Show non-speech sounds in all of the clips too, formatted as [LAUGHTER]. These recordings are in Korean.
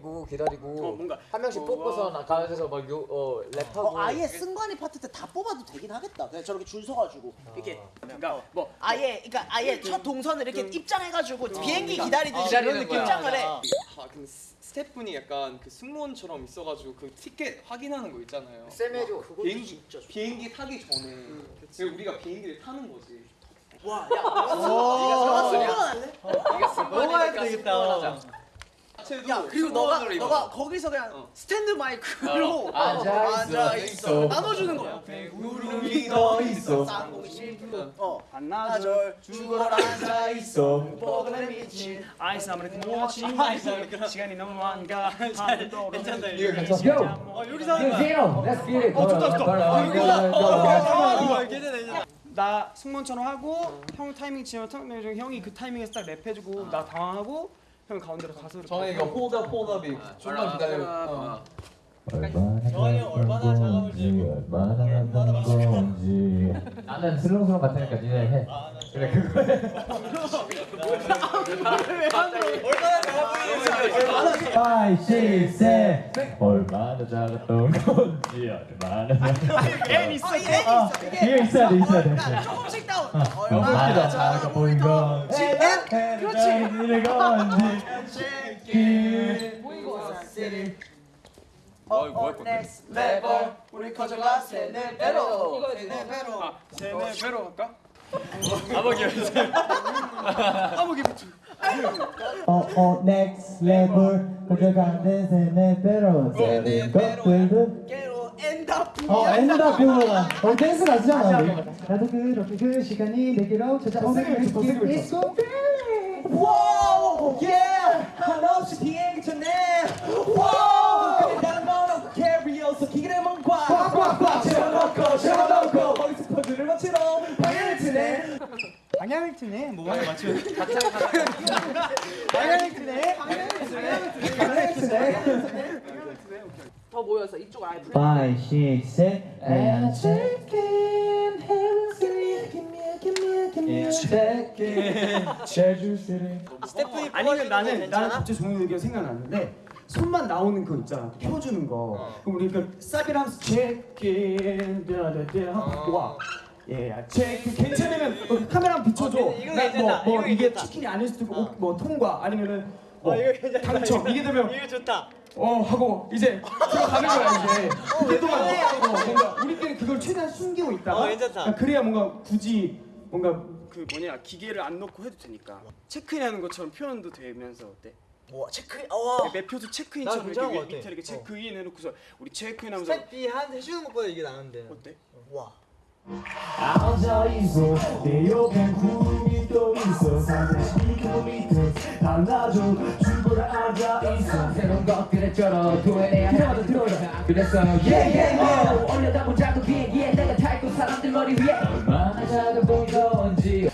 기다리고 기다리고 어, 뭔가- 한 명씩 어, 뽑고서 와. 나가서 막요 어, 랩하고 어, 아예 승관이 파트 때 다 뽑아도 되긴 하겠다. 그냥 저렇게 줄 서가지고 이렇게 그러니까 뭐 아예 그러니까 아예 첫 동선을 이렇게 입장해가지고 비행기 기다리듯이 기다리는 그런 거야. 입장을 해. 아 근데 스- 스태프분이 약간 그 승무원처럼 있어가지고 그 티켓 확인하는 거 있잖아요. 쌤 해줘 비행기 비행기 타기 전에 지금 우리가 비행기를 타는 거지. 와, 야, 너가 승관 할래? 너가 해도 되겠다 자체도 야, 그리고 너가 입어. 너가 거기서 그냥 스탠드 마이크로 어, 앉아 있어. 앉아 있어. 나눠주는 거야. 구름이 더 있어. 어, 반나절 죽어라 앉아 있어. 뻐근에 미친. 아이스 아메리카노 워치 시간이 너무 많가? 괜찮다 이거 괜찮아. 어 여기서 하는 거야. Let's get it 어, 좋다, 좋다. 어, 나 승무원처럼 하고 형 타이밍 지면 형- 형이 그 타이밍에서 딱 랩해주고 나 당황하고 형 가운데로 가서 이거 홀더 홀더비 좀만 기다려. 어. 정한이 형 얼마나 작아볼지 얼마나 하는 건지 나는 슬렁슬렁 같으니까 니네 해 그래 얼마나 작아 보이는지 5, 6, 7 얼마나 작았던 건지 얼마나 앤 있어 어, 얘 있어. 이게 있어야 그러니까 조금씩 다운. 얼마나 작아 보인 건지 그렇지. 있는 건지 어, 어, next level. 우리 커져가 세네 배로. 세네 배로. 세네 배로 할까? 아버기 연습 아버기 부츠 어어 next level 가져가는 세네 배로 세는 것들도. 어 엔다 그거다 어 댄스 나지잖아 나도 그렇게 그 시간이 내게로 찾아오는 느낌 있고 와우, yeah. 한없이 비행기 쳤네. 와우. 방향을 트네. 뭐가 맞춰 방향을 트네. 방향을 트네. 더 모여서 이쪽 아예 불. 5, 6, 7 And chicken give me a give me give me a chicken 제주시를 스태프님 아니면 나는 나는 괜찮아? 갑자기 좋은 의견 생각났는데 손만 나오는 거 있잖아. 펴주는 거. 그럼 우리 그 쌉이랑 떼라떼라 하고 와. 예, 체크 괜찮으면 어, 카메라 어, 이거 나 괜찮다. 뭐, 뭐 이게 괜찮다. 치킨이 아닐 수도 있고 어, 뭐 통과 아니면은 뭐 어, 이거. 당첨 이게 되면 이거 좋다. 어 하고 이제 들어가는 거야 이제. 그동안 어, 뭔가 우리끼리 그걸 최대한 숨기고 있다가 어, 괜찮다. 그러니까 그래야 뭔가 굳이 뭔가 그 뭐냐 기계를 안 넣고 해도 되니까 체크인하는 것처럼 표현도 되면서 어때? 와 체크. 어. 매표도 나 체크인처럼 이렇게 것 같아. 밑에 이렇게 체크인 해놓고서 우리 체크인하면서 스태프이 한 해주는 것보다 이게 나은데. 어때? 와. 앉아있어. 내 옆엔 구름이 또 있어. 312km 달라져. 죽어라 앉아있어. 새로운 것들에 쩔어 도해내야 할 들어오라 그래서 yeah yeah yeah. 올려다본 작은 비행기에 내가 탈고 사람들 머리 위에. 얼마나 작아 보인 건지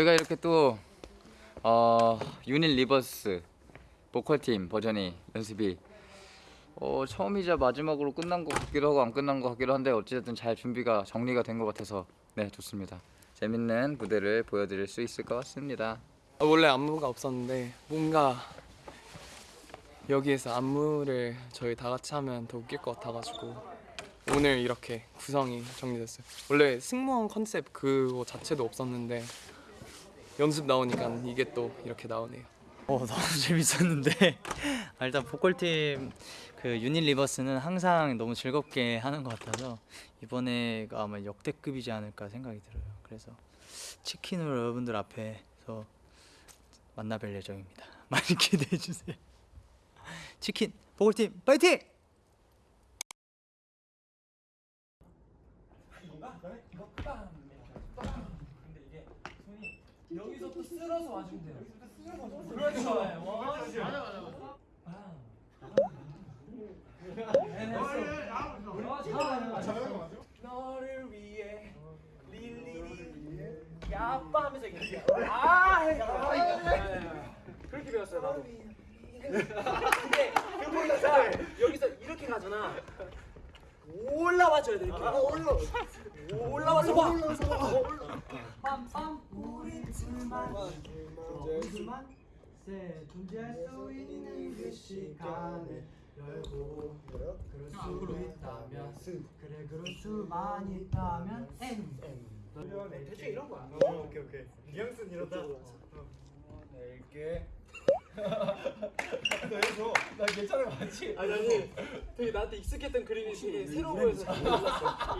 저희가 이렇게 또 어, 유닛 reverse 보컬팀 버전이 연습이 어, 처음이자 마지막으로 끝난 것 같기도 하고 안 끝난 것 같기도 한데 어찌됐든 잘 준비가 정리가 된 것 같아서 네 좋습니다. 재밌는 무대를 보여드릴 수 있을 것 같습니다. 어, 원래 안무가 없었는데 뭔가 여기에서 안무를 저희 다 같이 하면 더 웃길 것 같아가지고 오늘 이렇게 구성이 정리됐어요. 원래 승무원 컨셉 그거 자체도 없었는데 연습 나오니까 이게 또 이렇게 나오네요. 어 [LAUGHS] 너무 재밌었는데 아, 일단 보컬팀 그 유닛 리버스는 항상 너무 즐겁게 하는 것 같아서 이번에가 아마 역대급이지 않을까 생각이 들어요. 그래서 치킨으로 여러분들 앞에서 만나뵐 예정입니다. [LAUGHS] 많이 기대해 주세요. 치킨 보컬팀 파이팅! 여기서부터 쓸어서 와주면 돼요. 여기서부터 쓸어서 와주면 돼요. 그렇죠. 맞아, 맞아, 맞아. 아. 너를 위해 릴리리 야빠 하면서 이게 아, 그렇게 배웠어요, 나도. 근데 그보니까 여기서 이렇게 가잖아. 올라와줘야 돼, 이렇게. 아, 올라. 올라와서 봐. 새 존재할 수 있는 그 시간을 열고 그럴 수 있다면 그래 그럴 수만 있다면 M 대충 이런 거야. 오케이 오케이 뉘앙스는 이런다 낼게 너해줘 나 괜찮은 거 맞지? 아니 아니 되게 나한테 익숙했던 그림이 되게 거여서 몰랐어.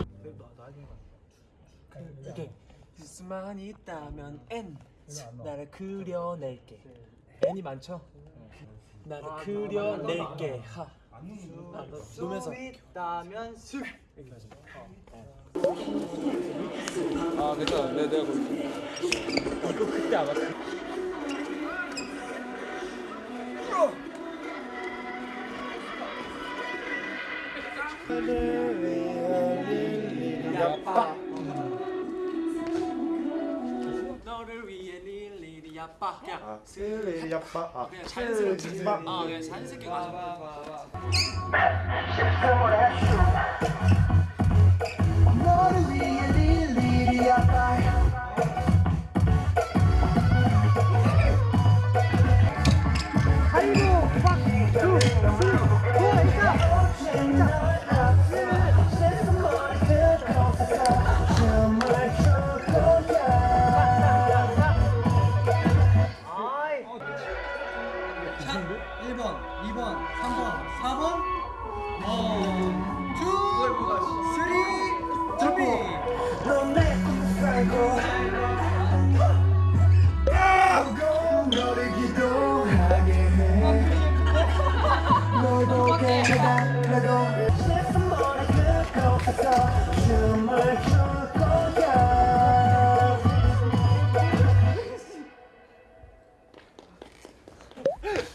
이렇게 수만 있다면 N 나를 그려낼게. N이 많죠? 나를 그려낼게. 하. 아, 놓으면서 있다면 수. 이렇게 하죠. 아 괜찮아 내, 내가 볼게. 이거 그때 안 야빠. 너를 위해 릴리리 야빠. 야 슬리 야빠. 아 그냥 자연스럽게. 슬리 아 그냥 자연스럽게 가자. 너를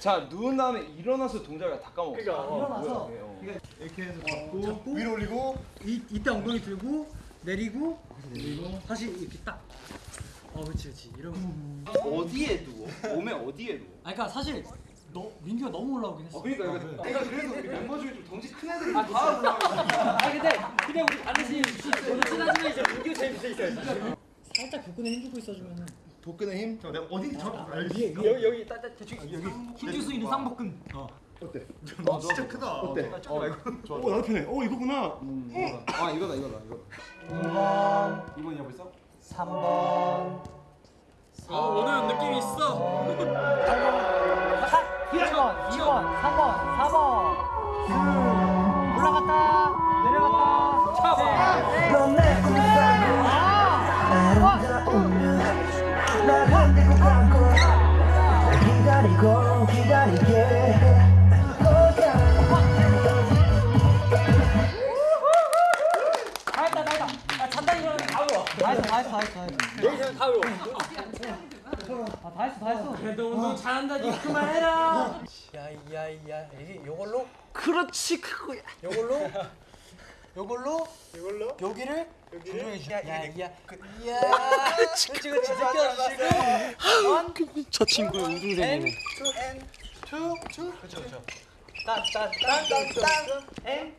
자 누운 다음에 일어나서 동작을 다 까먹어. 일어나서 이렇게 해서 잡고 위로 올리고 이, 이때 엉덩이 들고 내리고 내리고 다시 이렇게 딱 어, 그렇지, 그렇지. 이러면. 어디에 누워? 몸에 어디에 누워? 아, 그러니까 사실 너 민규가 너무 올라오긴 했어. 그러니까 이거 내가 그래도 우리 멤버 중에 좀 덩치 큰 애들이 다 올라가. 아 근데 그냥 우리 반드시 저도 친하지만 이제 민규 제일 밑에 있어요 살짝 복근에 힘주고 있어주면은 복근의 힘 저, 내가 어딘지 정확히 알지 여기 여기 따따 대충 여기 힘줄 수 있는 쌍복근. 어. 어때? 아 진짜 크다 어때? 어 이거 오 나도 편해 어 이거구나 아 이거다 이거다 이거. 2번, 2번이야 벌써? 3번, 아 오늘 느낌이 있어 1번, 2번, 3번, 4번. 올라갔다, 내려갔다. 넌내 기다리게. 할 거야 다 했어, 다 했어, 다 했어, 다 했어. 여기서 다 외워. 아, 다 했어, 다 했어. 그래도 운동 잘한다 니 그만해라. 야야야. 이게 요걸로? 그렇지 그거야. 요걸로? [LAUGHS] 요걸로? 요걸로? 여기를 여기를 야야 그, 야. 그렇지 그렇지 느껴지고 저 친구의 우등생이네. 투투투. 그렇죠 그렇죠 딴딴딴딴딴 엔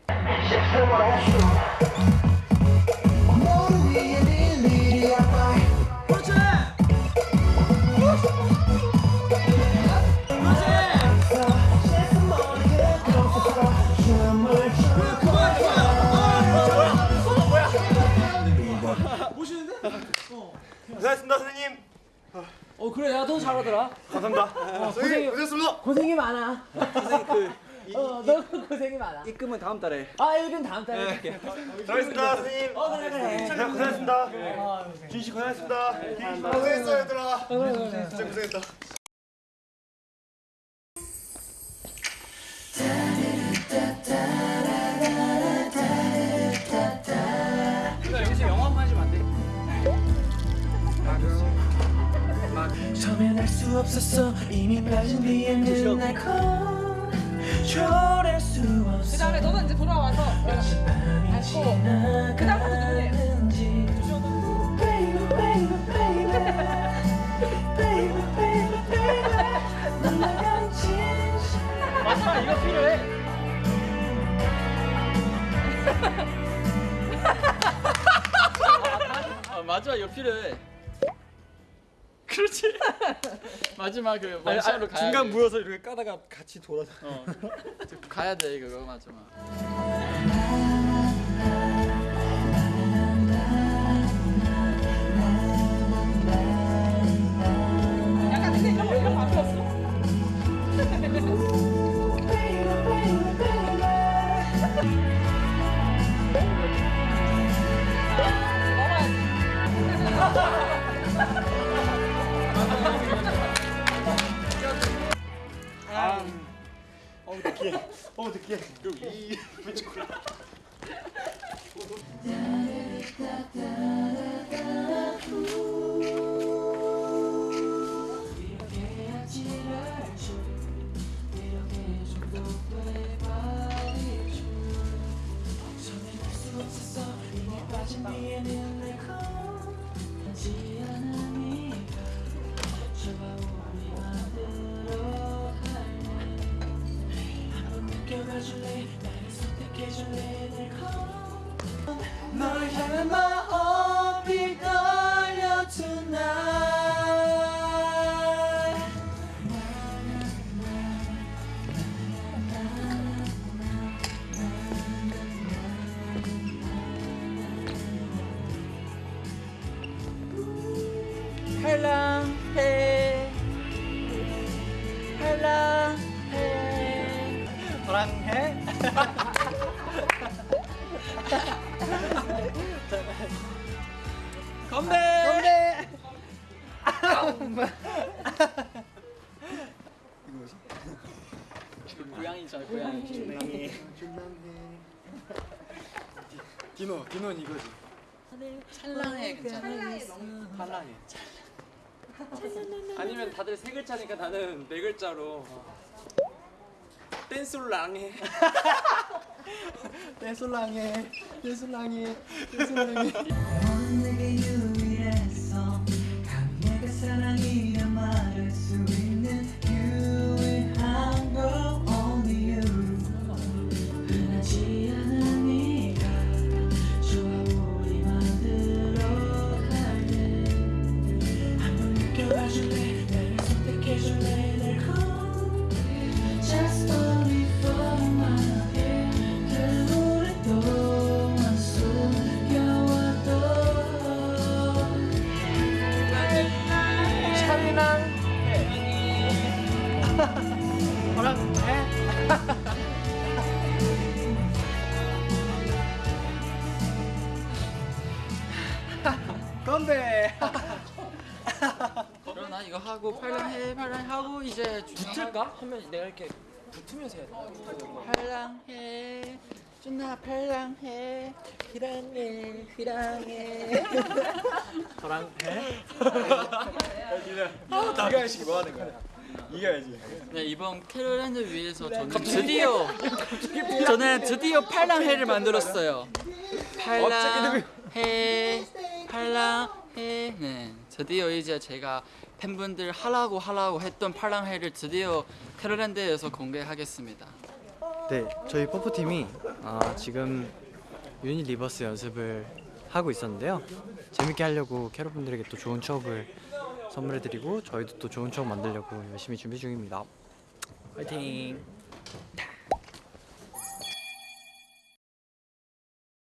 고생했습니다 선생님. 어 그래 야너 잘하더라. 감사합니다. 어, 고생이 고생했습니다. 고생이 많아. 선생님 그 어너 고생이 많아. 입금은 다음 달에. 아 이건 다음 달에 해줄게. 잘했습니다 선생님. 어 그래 그래. 고생했습니다. 아, 진씨 고생했습니다. 고생했어 얘들아. 진짜 고생했다 없었어. 이미 빠진 네 뒤에 그날걸수 없어. 그 다음에 너는 이제 돌아와서 알고 그 마지막 이거 필요해. 아, 이거 필요해. 그렇지. 마지막 그 원샷으로 가야 중간 돼. 모여서 이렇게 까다가 같이 돌아서 어. 가야 돼 이거 마지막. 건배. 고양이잖아 고양이. 디노 디노는 이거지. 찰랑해 괜찮아. 팔랑해. 아니면 다들 세 글자니까 나는 네 글자로 댄솔랑해. 떼솔랑해. 떼솔랑해. 넌 내게 유일했어. 강내가 사랑이라 말할 수 이거 하고 8란 해 8란 하고 이제 붙을까? 하면 내가 이렇게 붙으면서 해야 돼 8란 해 준나 8란 해 희랑해 희랑해 저랑 해? [LAUGHS] 아, 네가 해시기 뭐 하는 거야? 이겨야지 네 이번 캐롤랜드 위해서 저는 드디어 저는 드디어 팔랑해를 만들었어요 팔랑해 팔랑해네 드디어 이제 제가 팬분들 하라고 하라고 했던 팔랑해를 드디어 캐럿랜드에서 공개하겠습니다 네, 저희 퍼포팀이 아, 지금 유닛 reverse 연습을 하고 있었는데요. 재밌게 하려고 캐럿분들에게 또 좋은 추억을 선물해드리고 저희도 또 좋은 추억 만들려고 열심히 준비 중입니다. 화이팅!